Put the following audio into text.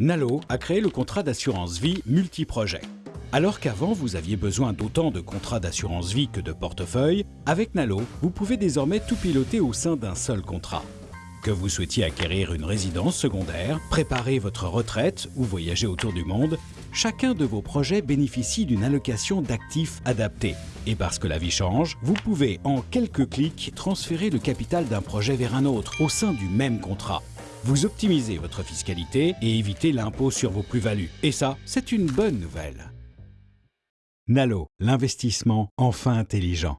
Nalo a créé le contrat d'assurance vie multiprojet. Alors qu'avant, vous aviez besoin d'autant de contrats d'assurance vie que de portefeuille, avec Nalo, vous pouvez désormais tout piloter au sein d'un seul contrat. Que vous souhaitiez acquérir une résidence secondaire, préparer votre retraite ou voyager autour du monde, chacun de vos projets bénéficie d'une allocation d'actifs adaptée. Et parce que la vie change, vous pouvez en quelques clics transférer le capital d'un projet vers un autre au sein du même contrat. Vous optimisez votre fiscalité et évitez l'impôt sur vos plus-values. Et ça, c'est une bonne nouvelle. Nalo, l'investissement enfin intelligent.